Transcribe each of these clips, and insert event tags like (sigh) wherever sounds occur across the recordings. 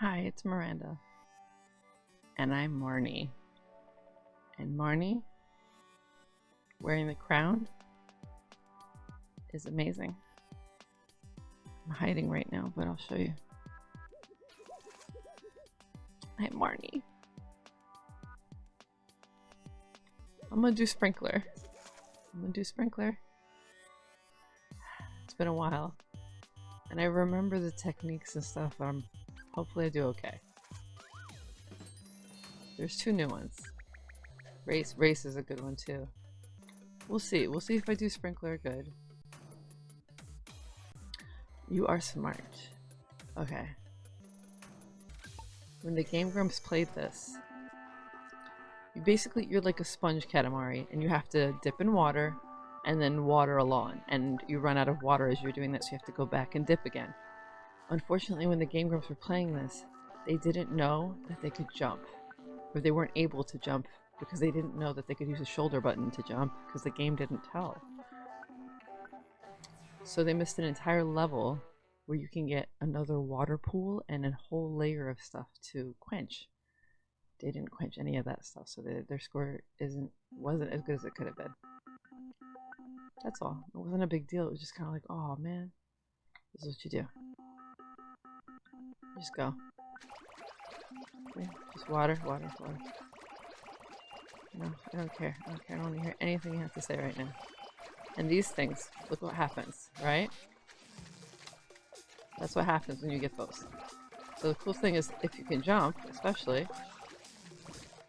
Hi, it's Miranda. And I'm Marnie. And Marnie, wearing the crown, is amazing. I'm hiding right now, but I'll show you. I'm Marnie. I'm gonna do sprinkler. I'm gonna do sprinkler. It's been a while. And I remember the techniques and stuff, I'm hopefully I do okay. There's two new ones. Race race is a good one too. We'll see. We'll see if I do sprinkler good. You are smart. Okay. When the Game Grumps played this, you basically you're like a sponge Katamari, and you have to dip in water and then water a lawn, and you run out of water as you're doing that, so you have to go back and dip again. Unfortunately, when the Game Grumps were playing this, they didn't know that they could jump, or they weren't able to jump because they didn't know that they could use a shoulder button to jump because the game didn't tell. So they missed an entire level where you can get another water pool and a whole layer of stuff to quench. They didn't quench any of that stuff, so their, their score isn't wasn't as good as it could have been. That's all. It wasn't a big deal. It was just kind of like, oh man, this is what you do. Just go. Just water, water, water. No, I don't care. I don't care. I don't want to hear anything you have to say right now. And these things, look what happens, right? That's what happens when you get those. So the cool thing is, if you can jump, especially,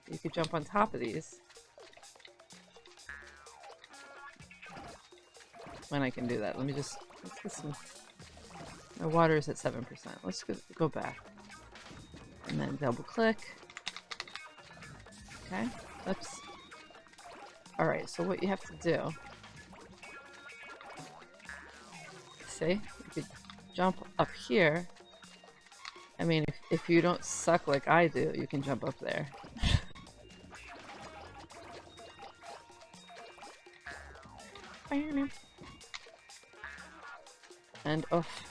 you could jump on top of these. When I can do that. Let me just, let's get some, my water is at 7%. Let's go, go back. And then double click. Okay. Oops. Alright, so what you have to do... See? You could jump up here. I mean, if, if you don't suck like I do, you can jump up there. (laughs) and off.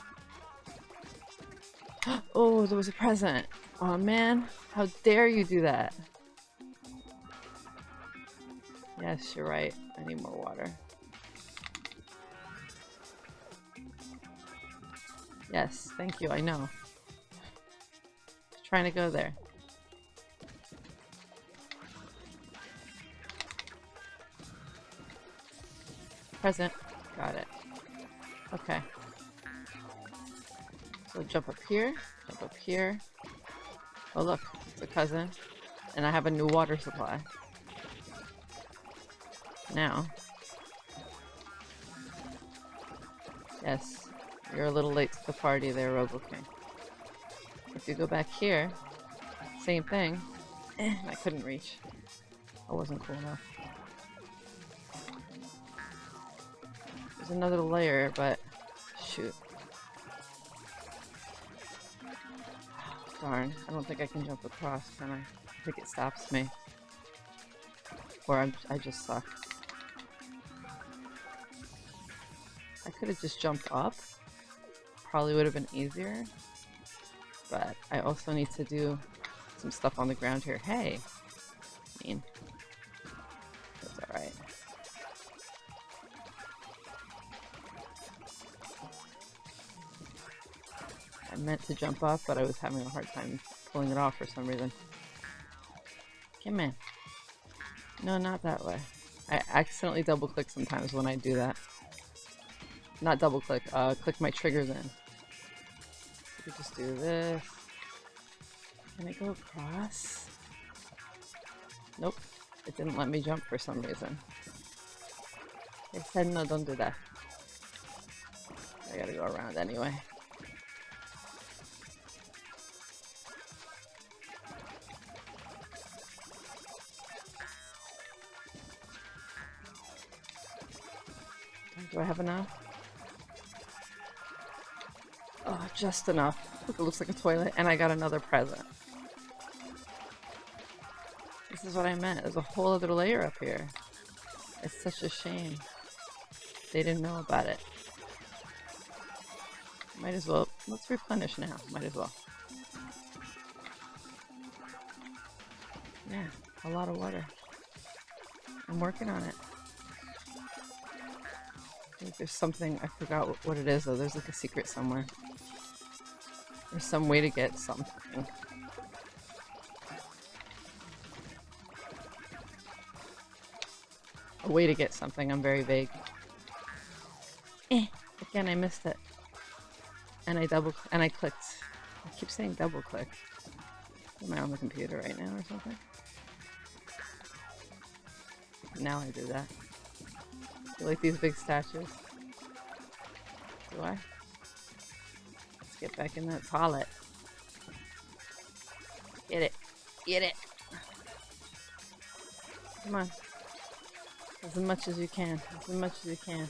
Oh, there was a present. Oh man, how dare you do that? Yes, you're right. I need more water. Yes, thank you, I know. Trying to go there. Present. Got it. Okay. So jump up here, jump up here. Oh look, it's a cousin. And I have a new water supply now. Yes, you're a little late to the party there, RoboKing. If you go back here, same thing. (clears throat) I couldn't reach. I wasn't cool enough. There's another layer, but shoot. Darn, I don't think I can jump across, can I? I think it stops me. Or I'm, I just suck. I could have just jumped up. Probably would have been easier. But I also need to do some stuff on the ground here. Hey! Meant to jump up, but I was having a hard time pulling it off for some reason. Come in. No, not that way. I accidentally double click sometimes when I do that. Not double click, uh, click my triggers in. We just do this. Can I go across? Nope. It didn't let me jump for some reason. It said no, don't do that. I gotta go around anyway. I have enough? Oh, just enough. Look, it looks like a toilet, and I got another present. This is what I meant. There's a whole other layer up here. It's such a shame. They didn't know about it. Might as well. Let's replenish now. Might as well. Yeah, a lot of water. I'm working on it. Think there's something, I forgot what, what it is though, there's like a secret somewhere. There's some way to get something. A way to get something, I'm very vague. Eh, again I missed it. And I double, and I clicked. I keep saying double click. Am I on the computer right now or something? Now I do that. You like these big statues? Do I? Let's get back in that toilet. Get it. Get it. Come on. As much as you can. As much as you can.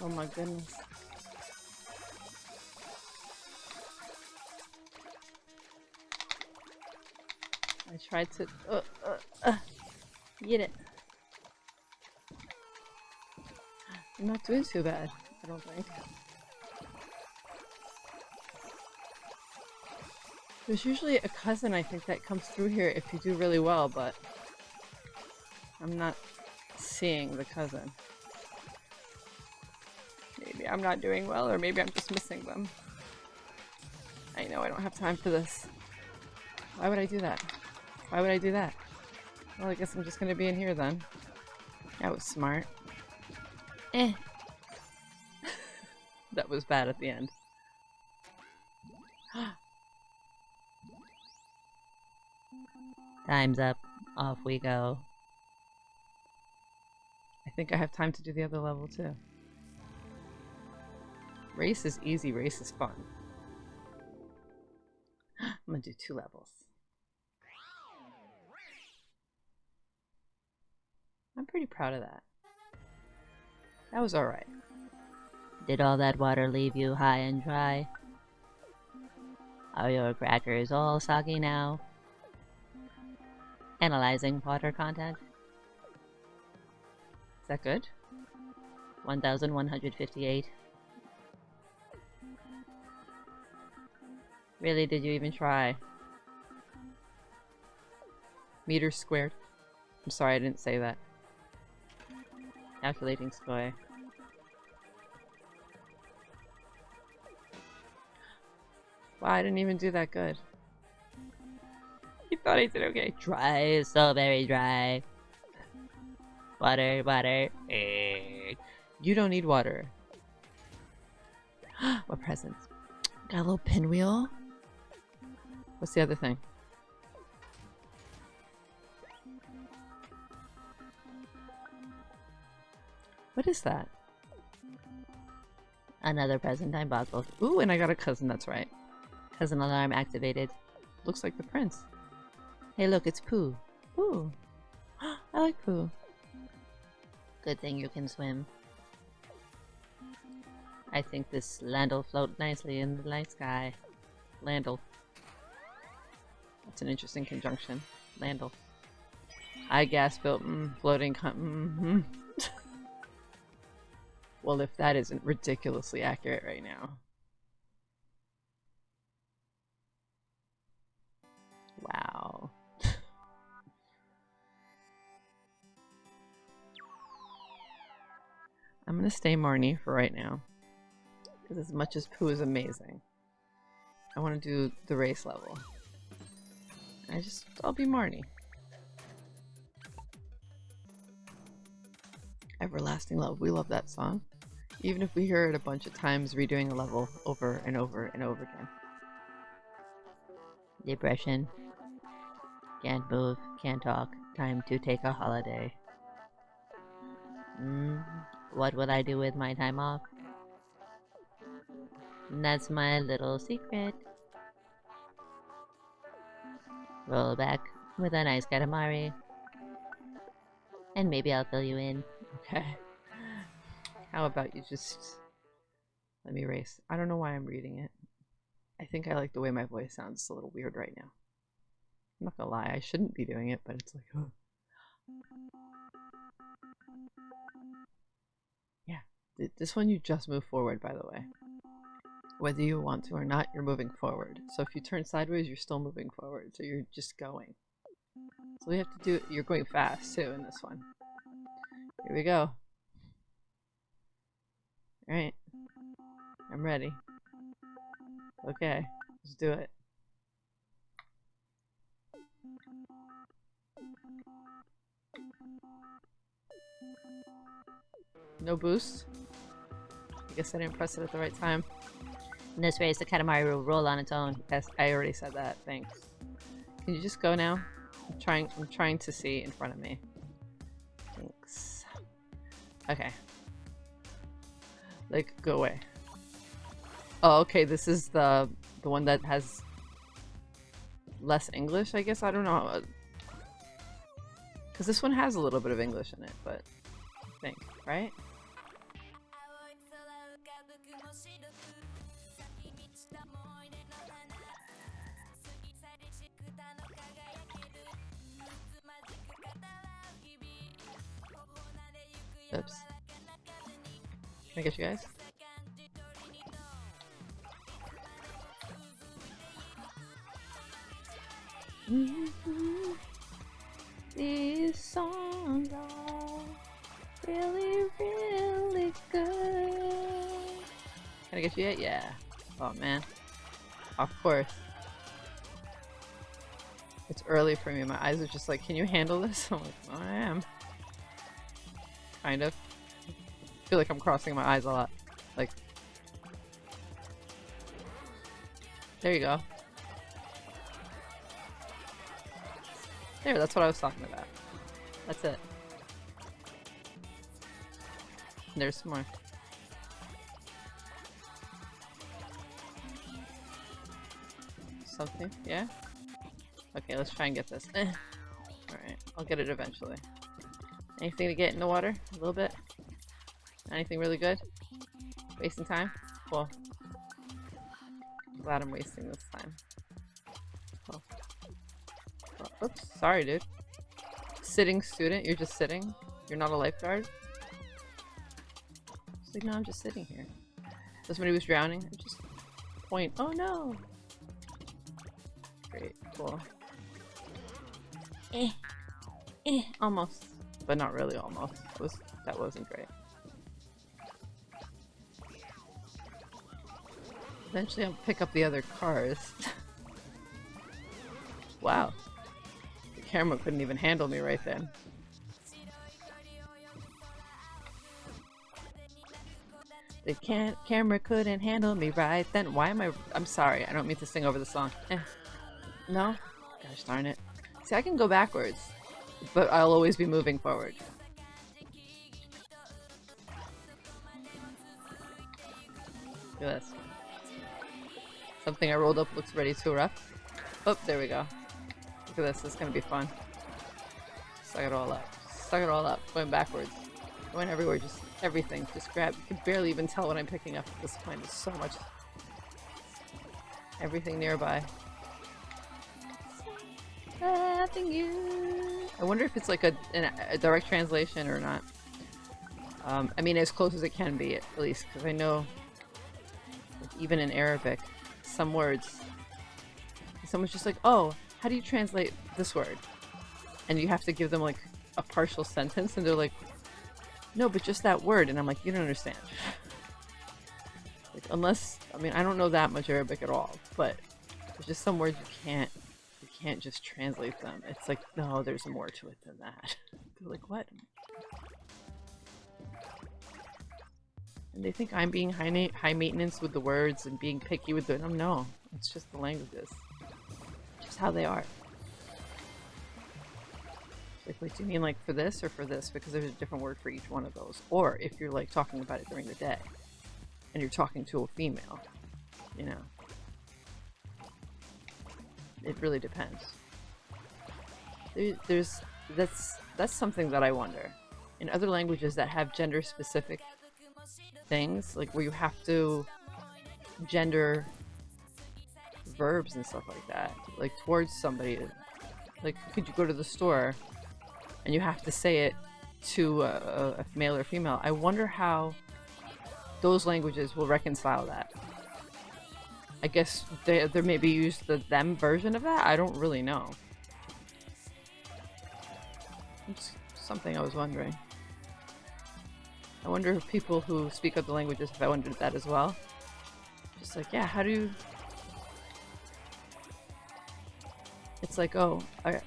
Oh my goodness. I tried to uh, uh, uh, get it. I'm not doing too bad, I don't think. There's usually a cousin, I think, that comes through here if you do really well, but I'm not seeing the cousin. Maybe I'm not doing well, or maybe I'm just missing them. I know I don't have time for this. Why would I do that? Why would I do that? Well, I guess I'm just gonna be in here then. That was smart. Eh. (laughs) that was bad at the end. (gasps) Time's up. Off we go. I think I have time to do the other level too. Race is easy, race is fun. (gasps) I'm gonna do two levels. I'm pretty proud of that. That was alright. Did all that water leave you high and dry? Are your crackers all soggy now? Analyzing water content. Is that good? 1158. Really, did you even try? Meters squared. I'm sorry I didn't say that. Calculating score. Wow, I didn't even do that good. You thought I did okay. Dry, so very dry. Water, water. Eh. You don't need water. (gasps) what presents? Got a little pinwheel. What's the other thing? What is that? Another present I bought both. Ooh, and I got a cousin, that's right. Cousin alarm activated. Looks like the prince. Hey look, it's Pooh. Ooh. (gasps) I like Pooh. Good thing you can swim. I think this land'll float nicely in the night sky. Land'll. That's an interesting conjunction. Land'll. I gas built mm, floating mm -hmm. (laughs) well, if that isn't ridiculously accurate right now. I'm gonna stay Marnie for right now. Because as much as Pooh is amazing, I want to do the race level. I just, I'll be Marnie. Everlasting Love. We love that song. Even if we hear it a bunch of times redoing a level over and over and over again. Depression. Can't move, can't talk. Time to take a holiday. Mm, what would I do with my time off? That's my little secret. Roll back with a nice Katamari. And maybe I'll fill you in. Okay. (laughs) How about you just... Let me race. I don't know why I'm reading it. I think I like the way my voice sounds. It's a little weird right now. I'm not gonna lie, I shouldn't be doing it, but it's like, this one you just move forward, by the way. Whether you want to or not, you're moving forward. So if you turn sideways, you're still moving forward. So you're just going. So we have to do. It. You're going fast too in this one. Here we go. All right. I'm ready. Okay, let's do it. No boost. I guess I didn't press it at the right time. In this race, the Katamari will roll on its own. Yes, I already said that. Thanks. Can you just go now? I'm trying. I'm trying to see in front of me. Thanks. Okay. Like, go away. Oh, okay. This is the the one that has less English. I guess I don't know. Because this one has a little bit of English in it, but I think right. Oops. Can I get you guys? (laughs) These songs are really, really good. Can I get you yet? Yeah. Oh man. Of course. It's early for me. My eyes are just like, can you handle this? (laughs) I'm like, oh, I am. Kind of. I feel like I'm crossing my eyes a lot. Like. There you go. There, that's what I was talking about. That's it. There's some more. Something? Yeah? Okay, let's try and get this. (laughs) Alright, I'll get it eventually. Anything to get in the water? A little bit? Anything really good? Wasting time? Cool. Glad I'm wasting this time. Cool. Oops, sorry dude. Sitting student? You're just sitting? You're not a lifeguard? It's like, no, I'm just sitting here. So somebody was drowning? I'm just point. Oh no! Great, cool. Eh. Eh. Almost. But not really almost. was that wasn't great. Eventually I'll pick up the other cars. (laughs) wow. The camera couldn't even handle me right then. The can camera couldn't handle me right then. Why am I- I'm sorry, I don't mean to sing over the song. Eh. No? Gosh darn it. See, I can go backwards, but I'll always be moving forward. Look at this. Something I rolled up looks ready to erupt. Oh, there we go. Look at this, this is gonna be fun. Suck it all up. Suck it all up. Going backwards. Going everywhere, just everything. Just grab. You can barely even tell what I'm picking up at this point. There's so much. Everything nearby. Having you. I wonder if it's like a, an, a direct translation or not. Um, I mean, as close as it can be, at least, because I know, even in Arabic, some words, someone's just like, oh, how do you translate this word? And you have to give them like a partial sentence, and they're like, no, but just that word. And I'm like, you don't understand. like, unless, I mean, I don't know that much Arabic at all, but there's just some words you can't can't just translate them. It's like, no, there's more to it than that. (laughs) They're like, what? And they think I'm being high, high maintenance with the words and being picky with them. No, it's just the languages. Just how they are. Like, wait, do you mean like for this or for this? Because there's a different word for each one of those. Or if you're like talking about it during the day and you're talking to a female, you know it really depends. There, there's that's that's something that I wonder. In other languages that have gender specific things, like where you have to gender verbs and stuff like that, like towards somebody, like could you go to the store and you have to say it to a, a male or female? I wonder how those languages will reconcile that. I guess they, there maybe used the them version of that? I don't really know. It's something I was wondering. I wonder if people who speak other languages, I wondered that as well. Just like, yeah, how do you... It's like, oh, are,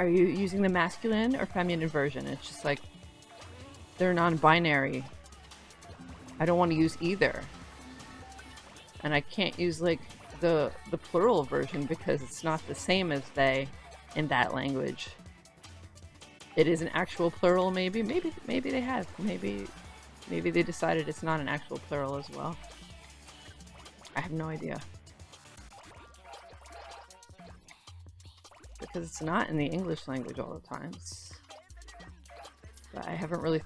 are you using the masculine or feminine version? It's just like, they're non-binary. I don't want to use either. And I can't use, like, the, the plural version because it's not the same as they in that language. It is an actual plural, maybe. Maybe maybe they have. Maybe maybe they decided it's not an actual plural as well. I have no idea. Because it's not in the English language all the times. But I haven't really...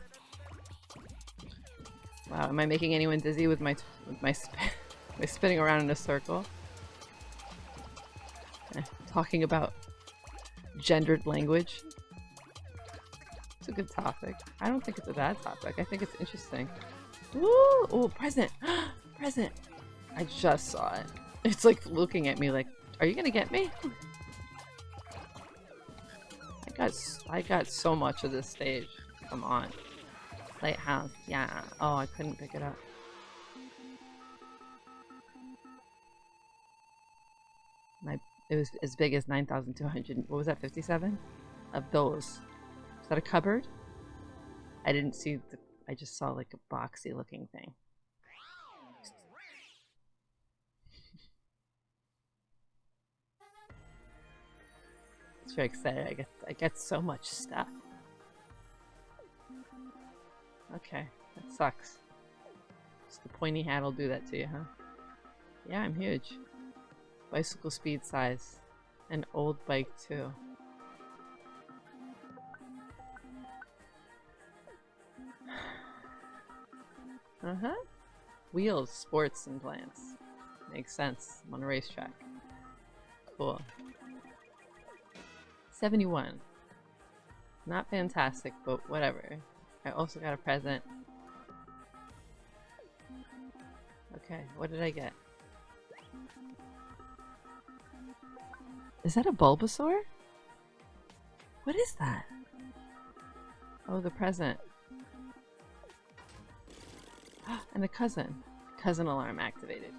Wow, am I making anyone dizzy with my with my, sp (laughs) my spinning around in a circle? Eh, talking about gendered language. It's a good topic. I don't think it's a bad topic. I think it's interesting. Ooh, ooh, present! (gasps) present! I just saw it. (laughs) It's like looking at me like, are you gonna get me? (laughs) I got, I got so much of this stage. Come on. Lighthouse, yeah. Oh, I couldn't pick it up. It was as big as 9,200, what was that, 57? Of those. Is that a cupboard? I didn't see the, I just saw like a boxy looking thing. (laughs) It's very excited. I get, I get so much stuff. Okay, that sucks. Just the pointy hat will do that to you, huh? Yeah, I'm huge. Bicycle speed size. An old bike, too. (sighs) Uh-huh. Wheels, sports, and plants. Makes sense. I'm on a racetrack. Cool. 71. Not fantastic, but whatever. I also got a present. Okay, what did I get? Is that a Bulbasaur? What is that? Oh, the present. (gasps) and a cousin. Cousin alarm activated.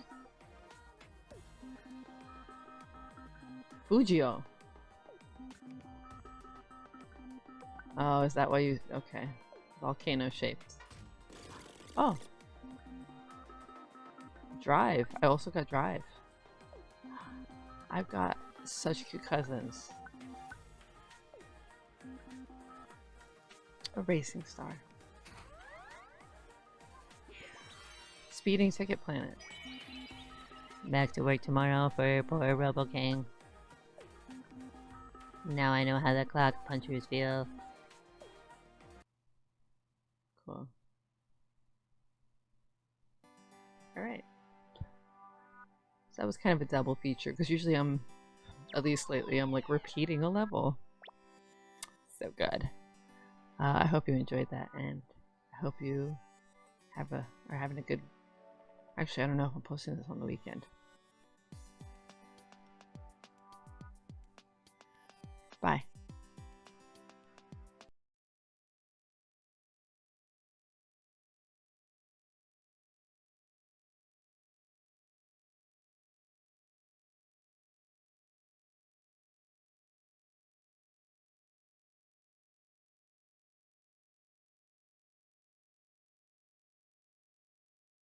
Fujio. Oh, is that why you... Okay. Volcano shaped. Oh. Drive. I also got Drive. I've got such cute cousins. A racing star. Speeding Ticket Planet. Back to work tomorrow for poor Robo King. Now I know how the clock punchers feel. Cool. Alright. So that was kind of a double feature, because usually I'm, at least lately, I'm like repeating a level. So good. Uh, I hope you enjoyed that, and I hope you have a, are having a good, actually I don't know if I'm posting this on the weekend.